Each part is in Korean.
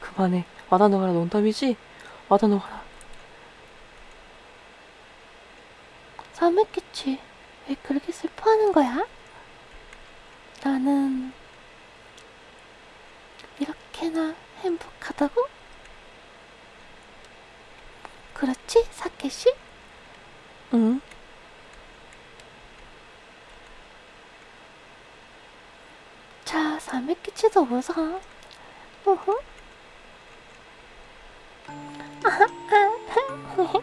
그만해. 와다노가라 농담이지? 와다노가라. 사맥겠지. 왜 그렇게 슬퍼하는 거야? 나는 이렇게나 행복하다고? 사케씨? 응? 자, 사맥겠지도 웃어. 우후.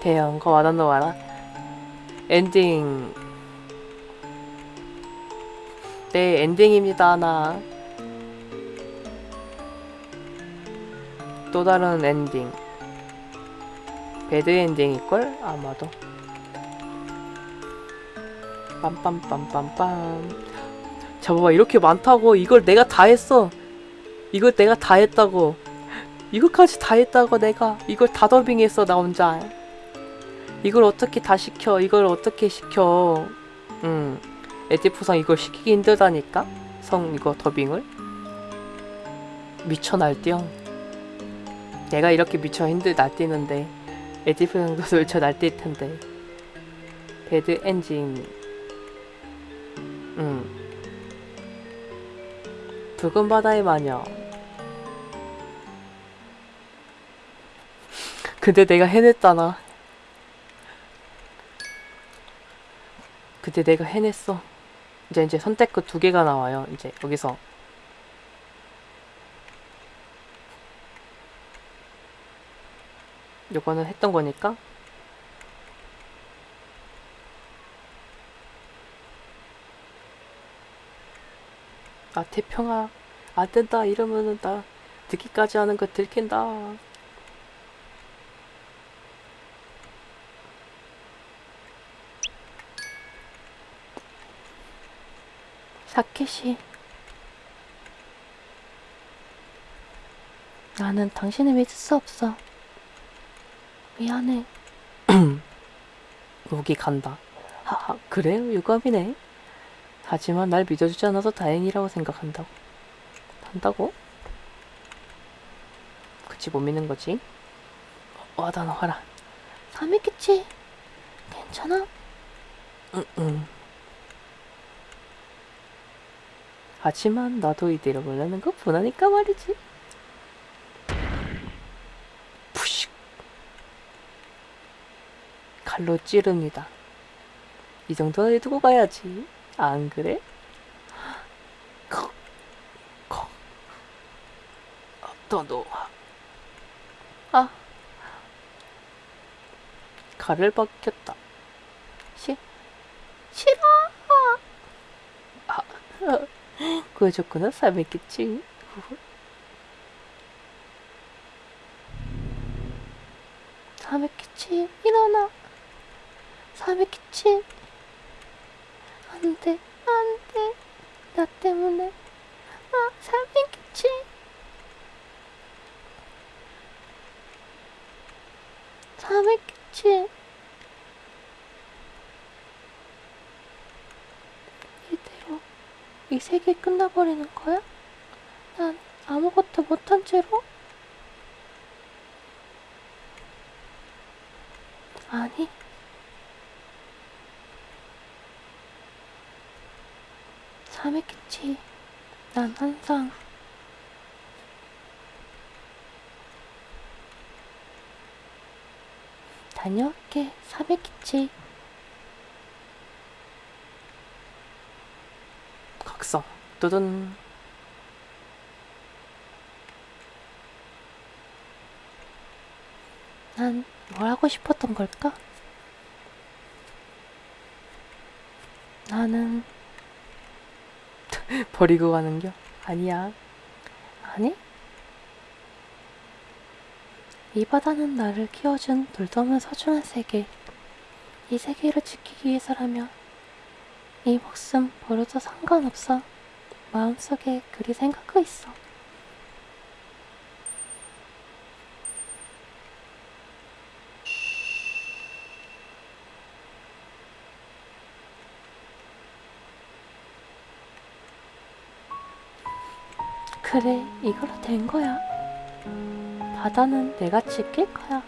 대형 거 와다노가라. 엔딩. 네, 엔딩입니다, 나. 또 다른 엔딩. bad ending일걸? 아마도. 빰빰빰빰빰. 잡아봐, 이렇게 많다고. 이걸 내가 다 했어. 이걸 내가 다 했다고. 이거까지 다 했다고, 내가. 이걸 다 더빙했어, 나 혼자. 이걸 어떻게 다 시켜? 이걸 어떻게 시켜? 음, 에디프상 이걸 시키기 힘들다니까? 성 이거 더빙을? 미쳐 날뛰어. 내가 이렇게 미쳐 힘들 날뛰는데 에디프상도 미쳐 날뛸 텐데. 배드 엔진. 음. 붉은 바다의 마녀. 근데 내가 해냈잖아. 그때 내가 해냈어. 이제 이제 선택 그 두 개가 나와요. 이제 여기서 요거는 했던 거니까 아 태평아 안 된다 이러면은 나 듣기까지 하는 거 들킨다. 사케씨. 나는 당신을 믿을 수 없어. 미안해. 여기 간다. 하하, 그래요? 유감이네. 하지만 날 믿어주지 않아서 다행이라고 생각한다고. 한다고? 그치, 못 믿는 거지. 어, 와다 나와라. 사맥겠지? 괜찮아? 응, 응. 하지만 나도 이대로 보내는 거 분하니까 말이지. 푸식. 칼로 찌릅니다. 이 정도는 해두고 가야지. 안 그래? 아, 더 놓아. 아. 칼을 벗겼다. 시, 싫어. 구해줬구나, 사백기치. 사맥겠지? 일어나. 사맥겠지? 안 돼, 안 돼. 나 때문에. 아, 사맥겠지? 사맥겠지? 이대로 이 세계 끝나버리는 거야? 난 아무것도 못한 채로? 아니. 참했겠지. 난 항상 다녀올게. 사백기치. 각성. 두둔. 난뭘 하고 싶었던 걸까? 나는 버리고 가는겨? 아니야. 아니? 이 바다는 나를 키워준 돌도 없는 소중한 세계. 이 세계를 지키기 위해서라면 이 목숨 버려도 상관없어. 마음속에 그리 생각하고 있어. 그래, 이걸로 된 거야. 바다는 내가 지킬 거야.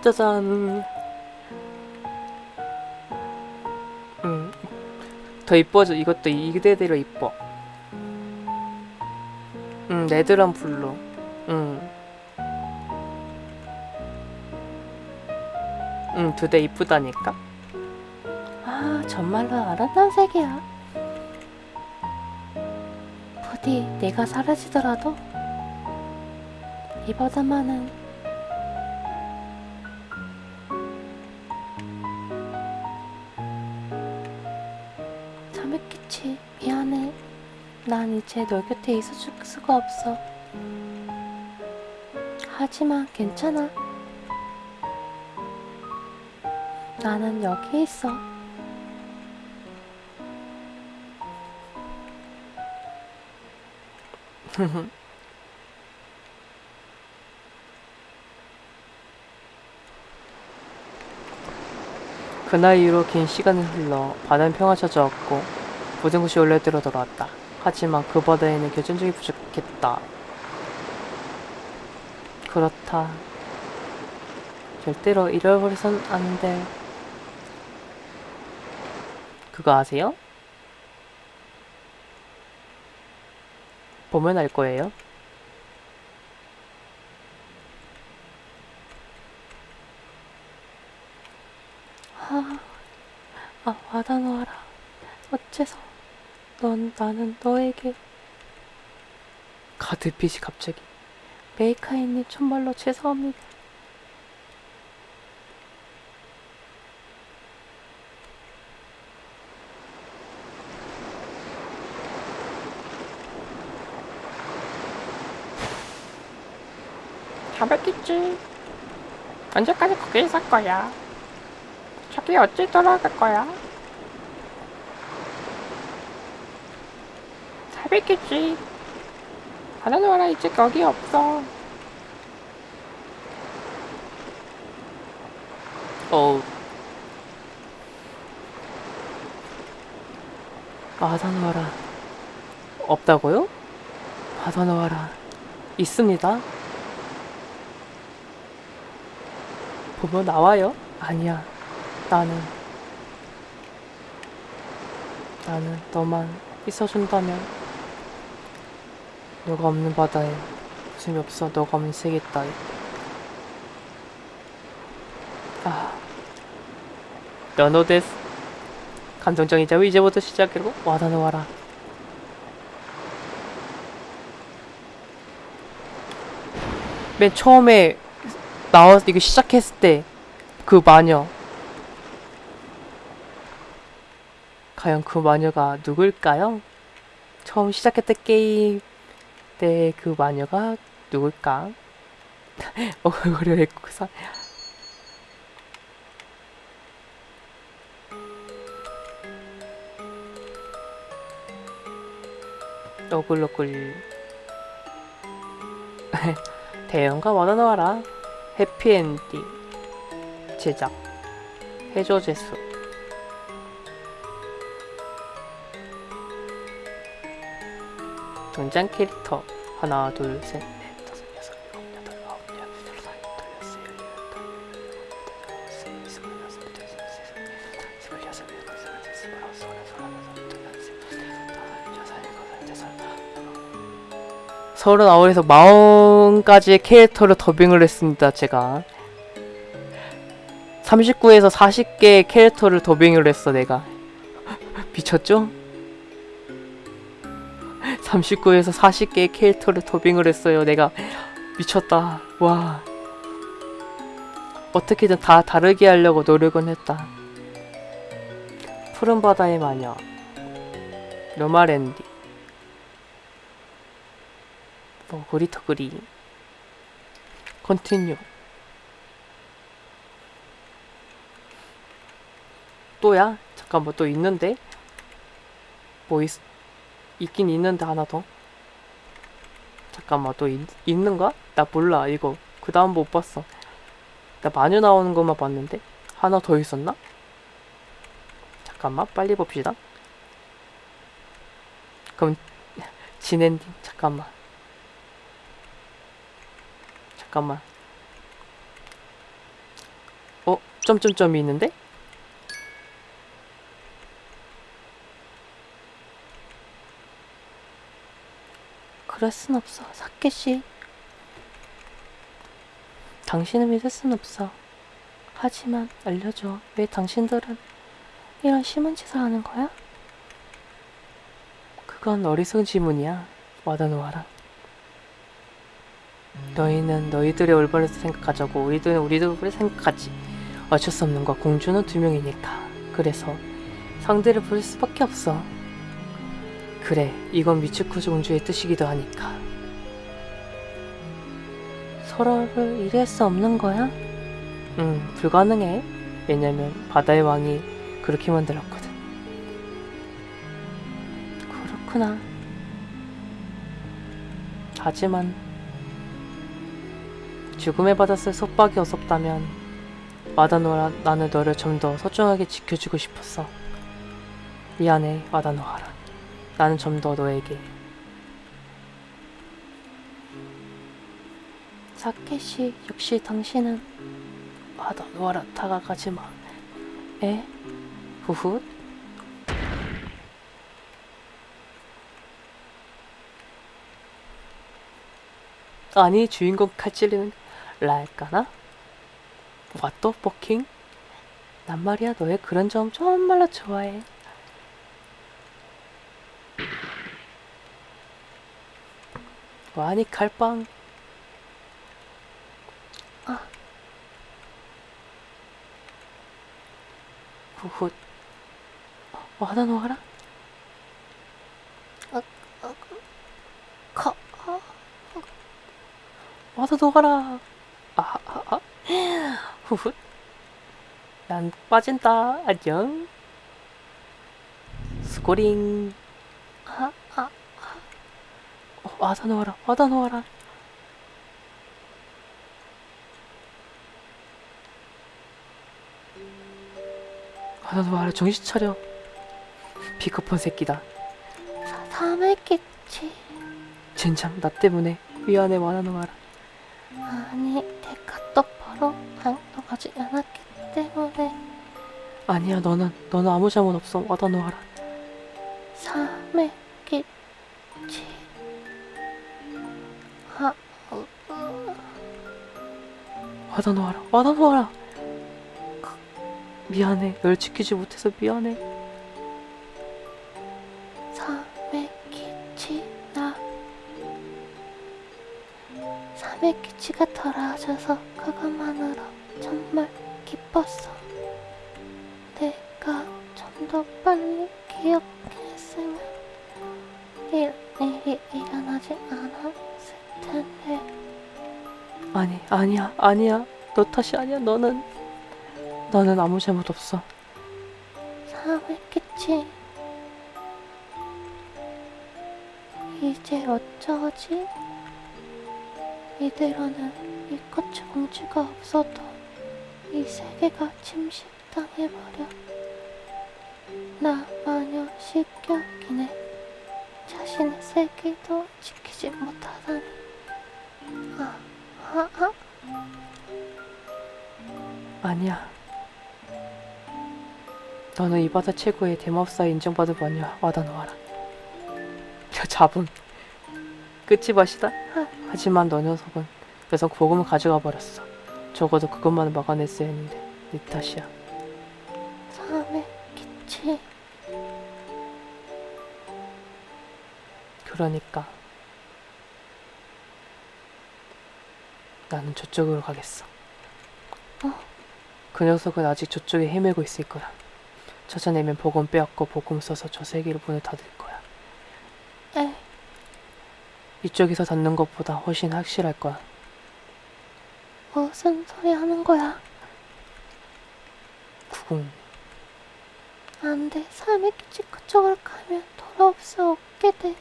짜잔. 음. 더 이뻐져. 이것도 이대대로 이뻐. 음, red랑 blue. 음. 음, 두대 이쁘다니까. 아, 정말로 아름다운 색이야. 부디 내가 사라지더라도 이 바다만은 참했겠지. 미안해. 난 이제 너 곁에 있어줄 수가 없어. 하지만 괜찮아. 나는 여기 있어. 그날 이후로 긴 시간이 흘러 바다는 평화 찾아왔고 모든 것이 원래대로 돌아왔다. 하지만 그 바다에는 결정적이 부족했다. 그렇다. 절대로 잃어버려선 안 돼. 그거 아세요? 보면 알 거예요. 아, 아, 와다 놓아라. 어째서 넌 나는 너에게 가드빛이 갑자기 메이카이님 정말로 죄송합니다. 가볍겠지. 언제까지 거기 있을 거야? 저기 어찌 돌아갈 거야? 잘 뵙겠지. 바다노라 이제 거기 없어. 어우 바다노와라 없다고요? 바다노와라 있습니다 보면 나와요? 아니야. 나는 나는 너만 있어준다면 너가 없는 바다에 웃음이 없어 너가 없는 세계 따위 아. 연어 데스. 감정적이자 이제부터 시작이고. 와다노 와라. 맨 처음에 나와 이거 시작했을 때 그 마녀 과연 그 마녀가 누굴까요? 처음 시작했던 게임 때 그 마녀가 누굴까? 왜 구사 너글너글 대형과 와다 나와라 해피엔딩 제작 해저 제수 등장 캐릭터 하나 둘셋 39에서 40가지의 캐릭터를 더빙을 했습니다. 제가 39에서 40개의 캐릭터를 더빙을 했어 내가 미쳤죠? 39에서 40개의 캐릭터를 더빙을 했어요 내가 미쳤다 와 어떻게든 다 다르게 하려고 노력은 했다 푸른바다의 마녀 로마랜디. 어, 고리터그리 컨티뉴 또야? 잠깐 만또 있는데? 뭐 있, 있긴 있는데 하나 더 잠깐만 또 있, 있는가? 나 몰라 이거 그 다음 못 봤어 나 마녀 나오는 것만 봤는데 하나 더 있었나? 잠깐만 빨리 봅시다 그럼 진엔딩 잠깐만 잠깐만 어? 점점점이 있는데? 그럴 순 없어, 사케씨. 당신을 믿을 순 없어. 하지만 알려줘. 왜 당신들은 이런 심한 짓을 하는 거야? 그건 어리석은 질문이야. 와다노아라. 너희는 너희들의 올바른 생각하자고 우리들은 우리들의 생각하지. 어쩔 수 없는 거 공주는 두 명이니까. 그래서 상대를 부를 수밖에 없어. 그래, 이건 미츠쿠 공주의 뜻이기도 하니까. 서로를 이해할 수 없는 거야? 응, 불가능해. 왜냐면 바다의 왕이 그렇게 만들었거든. 그렇구나. 하지만 죽음의 바닷을 속박이 없었다면 와다노라 나는 너를 좀 더 소중하게 지켜주고 싶었어. 미안해 와다노하라. 나는 좀 더 너에게 사케씨, 역시 당신은 와다노하라 다가가지 마. 에? 후훗. 아니 주인공 칼 찔리는 왓더 버킹? 난 말이야 너의 그런 점 정말로 좋아해 와니 칼빵 아. 후훗 와다 놓아라 커, 어, 와서 녹아라. 아, 아, 아. 후훗. 난 빠진다. 안녕. 스코링. 아, 아, 어, 와서 놓아라. 와다 놓아라. 와다 놓아라. 정신 차려. 비커폰 새끼다. 사, 사매겠지. 젠장, 나 때문에. 미안해, 와다 놓아라. 아니, 내가 똑바로 행동하지 않았기 때문에 아니야, 너는, 너는 아무 잘못 없어. 와다 놓아라. 사매겠지. 아, 어, 어, 와다 놓아라. 와다 놓아라. 미안해. 널 지키지 못해서 미안해. 사 사매기치가 돌아와줘서 그것만으로 정말 기뻤어 내가 좀 더 빨리 기억했으면 일, 일이 일어나지 않았을 텐데 아니, 아니야, 아니야. 너 탓이 아니야. 너는, 너는 아무 잘못 없어. 사매기치 이제 어쩌지? 이대로는 미코츠 공주가 없어도 이 세계가 침식당해버려. 나 마녀 식격이네. 자신의 세계도 지키지 못하다니. 아, 아, 아. 아니야. 너는 이 바다 최고의 대마법사에 인정받을 마녀야. 와다 놓아라. 저 잡음. 끝이 맛이다. 하지만 너 녀석은 녀석 복음을 가져가 버렸어. 적어도 그것만은 막아냈어야 했는데 네 탓이야. 사매기치. 그러니까 나는 저쪽으로 가겠어. 어? 그 녀석은 아직 저쪽에 헤매고 있을 거야. 찾아내면 복음 빼앗고 복음 써서 저 세계로 문을 닫을 거야. 에, 이쪽에서 닫는 것보다 훨씬 확실할 거야. 무슨 소리 하는 거야? 구궁. 안 돼. 삶의 끝이 그쪽으로 가면 돌아올 수 없게 돼.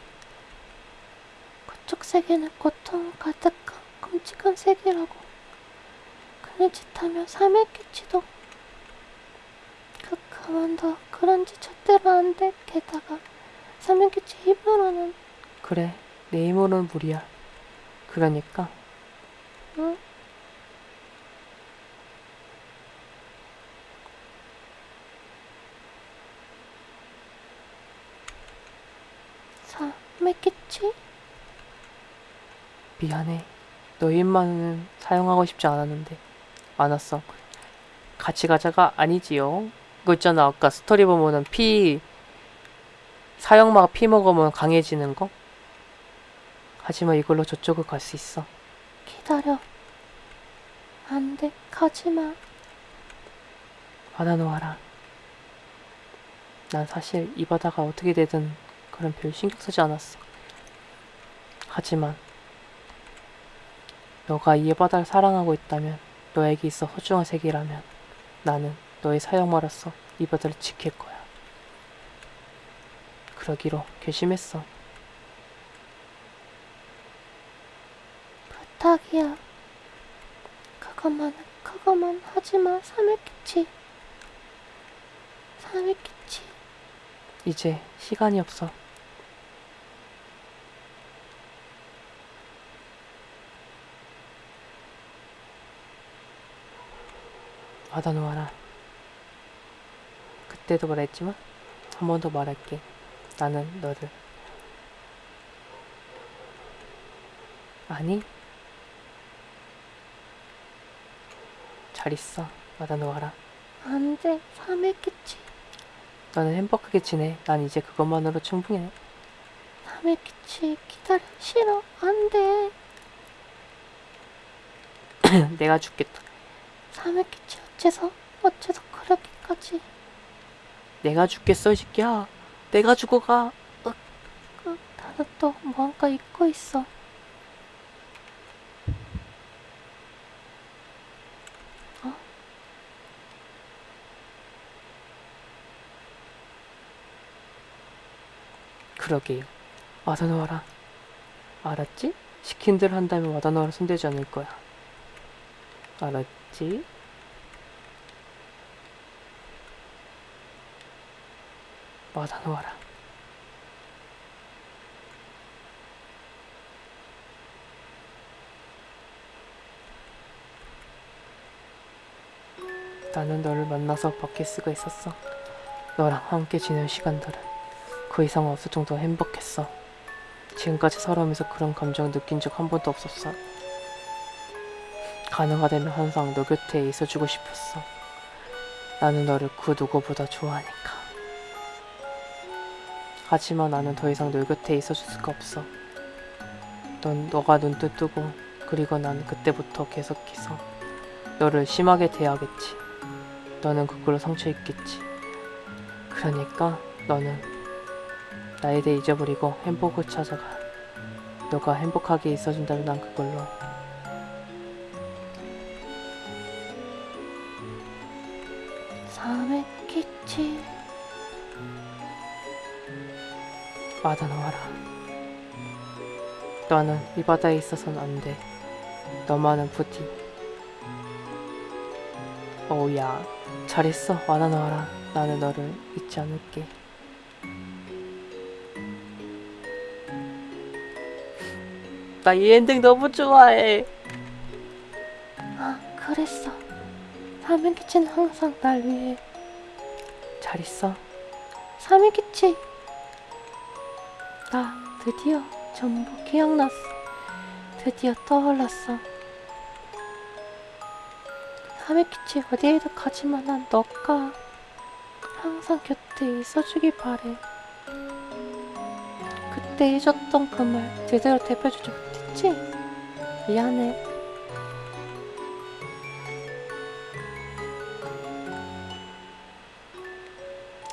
그쪽 세계는 고통 가득한 끔찍한 세계라고. 그런 짓 하면 삶의 끝이도 그 그만둬. 그런 짓 절대로 안 돼. 게다가 삶의 끝이 힘으로는 그래, 내 힘으로는 무리야. 그러니까 응? 삶의 끝이 미안해. 너의 힘만은 사용하고 싶지 않았는데 않았어. 같이 가자가 아니지요. 그거 있잖아. 아까 스토리 보면은 피 사형마가 피 먹으면 강해지는 거. 하지만 이걸로 저쪽을 갈 수 있어. 기다려. 안 돼. 가지마. 받아놓아라. 난 사실 이 바다가 어떻게 되든 그런 별 신경 쓰지 않았어. 하지만 너가 이 바다를 사랑하고 있다면 너에게 있어 소중한 세계라면 나는 너의 사형마로서 이 바다를 지킬 거야. 그러기로 결심했어. 부탁이야. 하지마. 삶의 끝이. 삶의 끝이. 이제 시간이 없어. 받아놓아라. 그때도 말했지만 한 번 더 말할게. 나는 너를 아니 잘 있어. 받아 놓아라. 안 돼. 끝이. 너는 행복하게 지내. 난 이제 그것만으로 충분해. 끝이. 기다려. 싫어. 안 돼. 내가 죽겠다. 끝이 어째서, 어째서 그렇게까지. 내가 죽겠어, 이 새끼야. 내가 죽어가. 그, 나는 또 뭔가 잊고 있어. 어? 그러게요. 와다놓아라. 알았지? 시킨 대로 한다면 와다놓아라 손대지 않을 거야. 알았지? 와다놓아라. 나는 너를 만나서 수가 있었어. 너랑 함께 지낸 시간들은 그 이상 없을 정도로 행복했어. 지금까지 살아오면서 그런 감정 느낀 적 한 번도 없었어. 가능하다면 항상 너 곁에 있어주고 싶었어. 나는 너를 그 누구보다 좋아하니까. 하지만 나는 더 이상 너 곁에 있어줄 수가 없어. 넌 너가 눈뜨 뜨고 그리고 난 그때부터 계속해서 너를 심하게 대하겠지. 너는 그걸로 상처 입겠지. 그러니까 너는 나에 대해 잊어버리고 행복을 찾아가. 너가 행복하게 있어준다면 난 그걸로 삶의 끝이. 받아놓아라. 너는 이 바다에 있어서는 안 돼. 너만은 부디. 오야, 잘했어. 받아놓아라. 나는 너를 잊지 않을게. 나 이 엔딩 너무 좋아해. 아, 그랬어. 끝은 항상 날 위해. 잘 있어. 끝이. 나 드디어 전부 기억났어. 드디어 떠올랐어. 끝이 어디에도 가지만 한 너가 항상 곁에 있어주길 바래. 그때 해줬던 그 말 제대로 대표주지 못 했지? 미안해.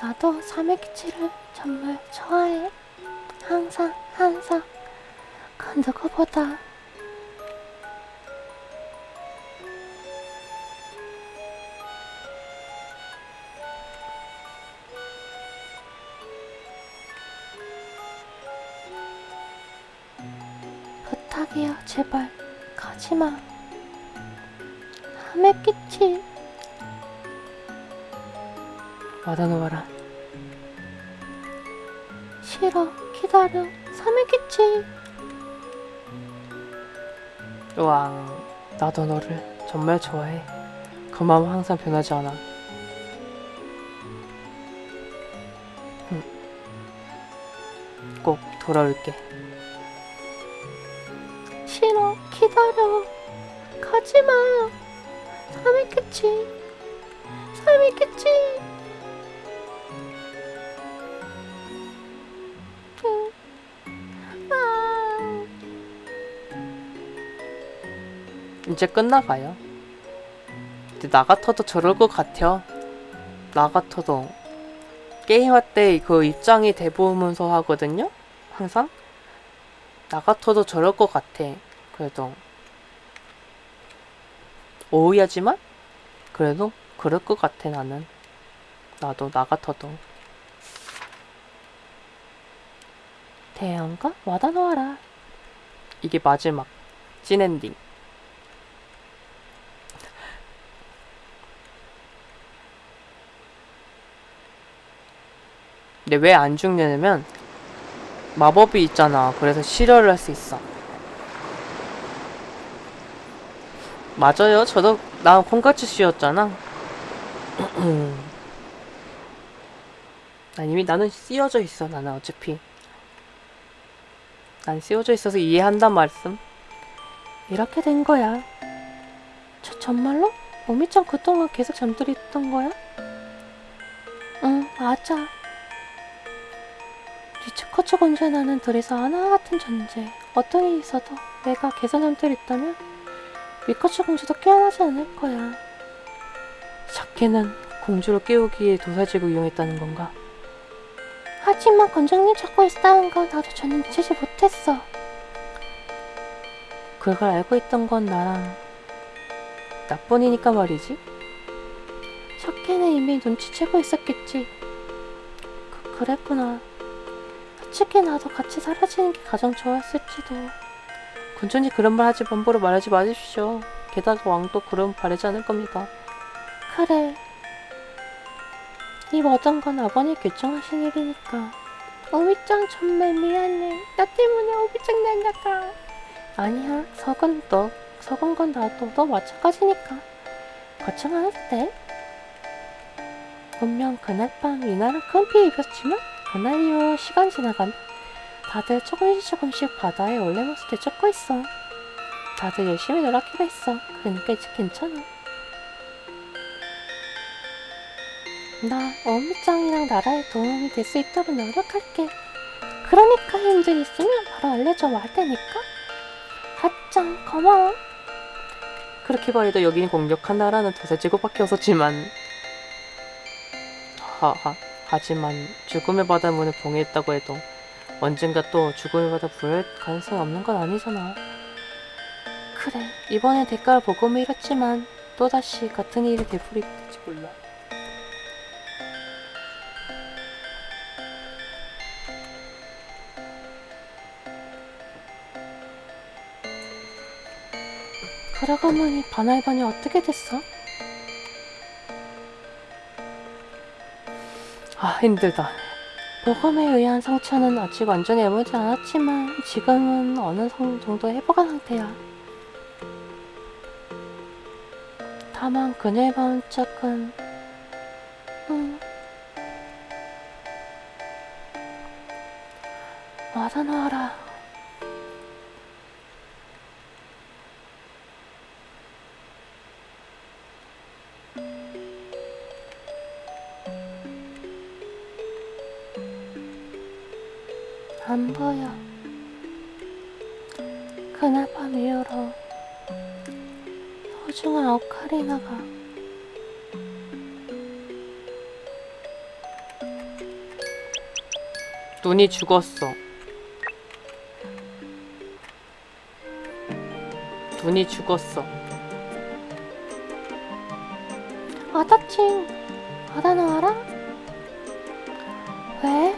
나도 끝을 정말 좋아해. 항상, 항상. 그 누구보다. 제발 가지마. 남의 끼치 와다노와라. 싫어 기다려. 삼의 끼치 왕 나도 너를 정말 좋아해. 그 마음 항상 변하지 않아. 응. 꼭 돌아올게 기다려. 가지마. 끼치 삼의 끼치 응. 아. 이제 끝나가요. 근데 나 같아도 저럴 것 같아요. 나 같아도 게임할 때 그 입장이 대보면서 하거든요. 항상? 나 같아도 저럴 것 같아 그래도. 오해하지만 그래도 그럴 것 같아 나는. 나도 나 같아도. 대형가 와다 놓아라. 이게 마지막 찐엔딩. 근데 왜 안 죽냐면 마법이 있잖아. 그래서 실현을 할 수 있어 맞아요. 저도 나 콩같이 씌웠잖아. 난 이미 나는 씌워져 있어 나는 어차피. 난 씌워져 있어서 이해한단 말씀. 이렇게 된 거야. 저 정말로? 오미짱 그동안 계속 잠들어 있던 거야? 응 맞아. 리츠커츠 공주에 나는 둘이서 하나 같은 존재. 어떤 일이 있어도 내가 계속 잠들어 있다면 미커츠 공주도 깨어나지 않을 거야. 샤케는 공주를 깨우기에 도사지구 이용했다는 건가? 하지만 건장님 찾고 있다는 건 나도 전혀 미치지 못했어. 그걸 알고 있던 건 나랑 나뿐이니까 말이지. 샤케는 이미 눈치채고 있었겠지. 그, 그랬구나. 솔직히 나도 같이 사라지는 게 가장 좋았을지도 군전이 그런 말 하지 함부로 말하지 마십시오. 게다가 왕도 그런 바라지 않을 겁니다. 그래. 이 모든 건 아버님 결정하신 일이니까. 오미짱 정말 미안해. 나 때문에 오미짱 날려가. 아니야, 석은 너, 석은 건 나도 너 마찬가지니까. 해도 돼. 분명 그날 밤 이날은 큰피 입었지만 그날 이후 시간 지나가면 다들 조금씩 조금씩 바다의 원래 모습 되찾고 있어. 다들 열심히 노력하기로 했어. 그러니까 이제 괜찮아. 나 어미짱이랑 나라에 도움이 될 수 있도록 노력할게. 그러니까 힘들 있으면 바로 알려줘 와 테니까. 하짱 고마워. 그렇게 말해도 여기는 공격한 나라는 도사지구밖에 없었지만 하하 하지만 죽음의 바다 문을 봉해했다고 해도 언젠가 또 바다 불할 가능성이 없는 건 아니잖아. 그래 이번엔 대가를 보고 밀었지만 또다시 같은 일이 되풀이될지 몰라. 그러고 보니 바나이반이 어떻게 됐어? 아 힘들다. 보검에 의한 상처는 아직 완전히 애물지 않았지만 지금은 어느 성- 정도 회복한 상태야. 다만 그녀의 마음짝은 음. 와다놓아라. 눈이 죽었어. 눈이 죽었어. 아다칭 받아놓아라? 왜?